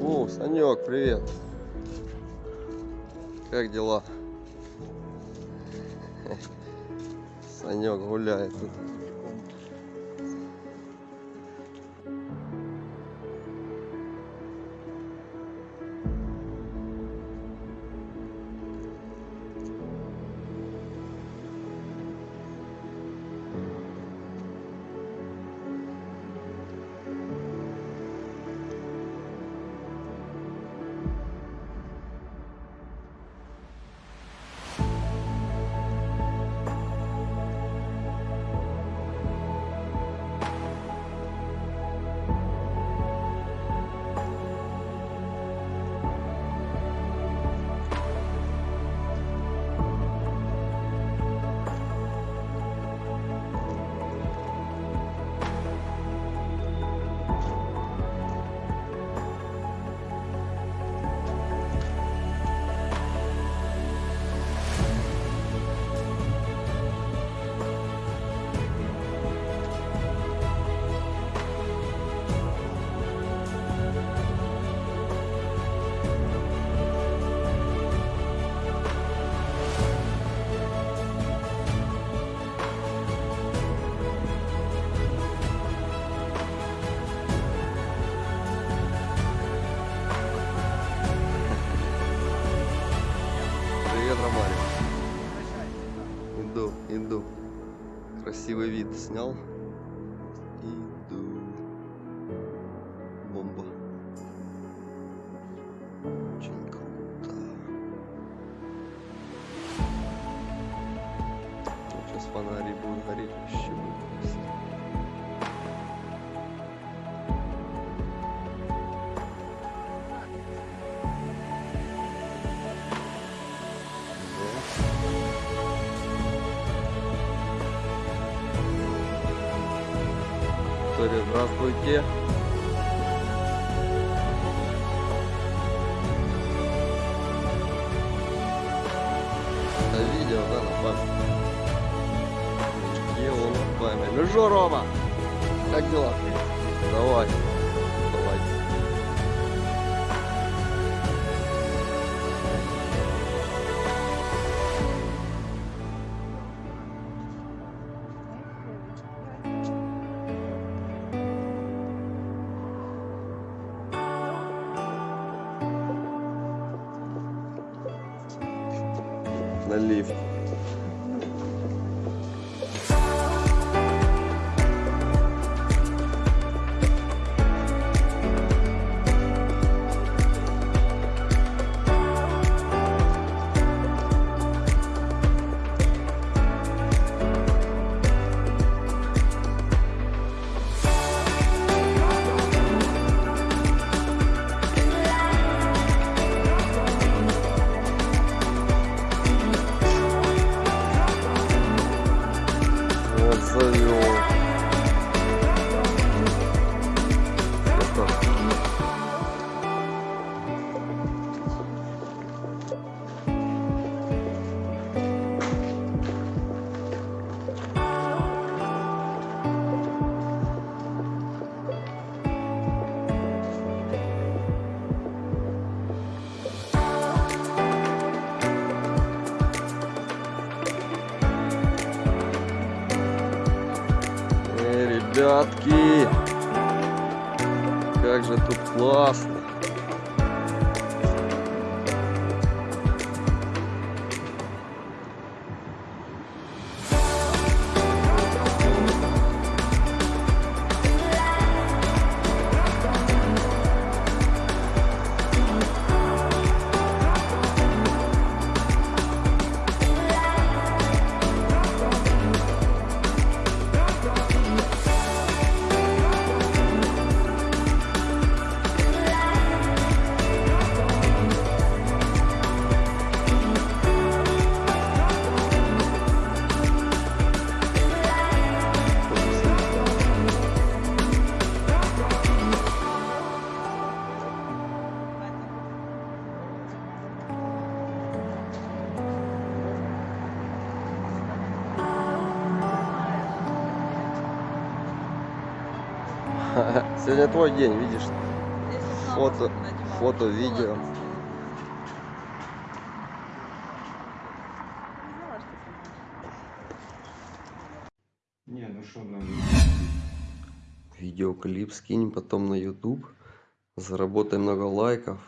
О, Санек, привет. Как дела? Санек гуляет тут. senão. E Виктория, здравствуйте. Это видео, да, на память. Где он на память? Ну что, Рома? Как дела? Давай. На for ребятки, как же тут классно. Сегодня твой день, видишь? Фото. фото, видео. Не, ну что, ну, Видеоклип скинь потом на YouTube. Заработай много лайков.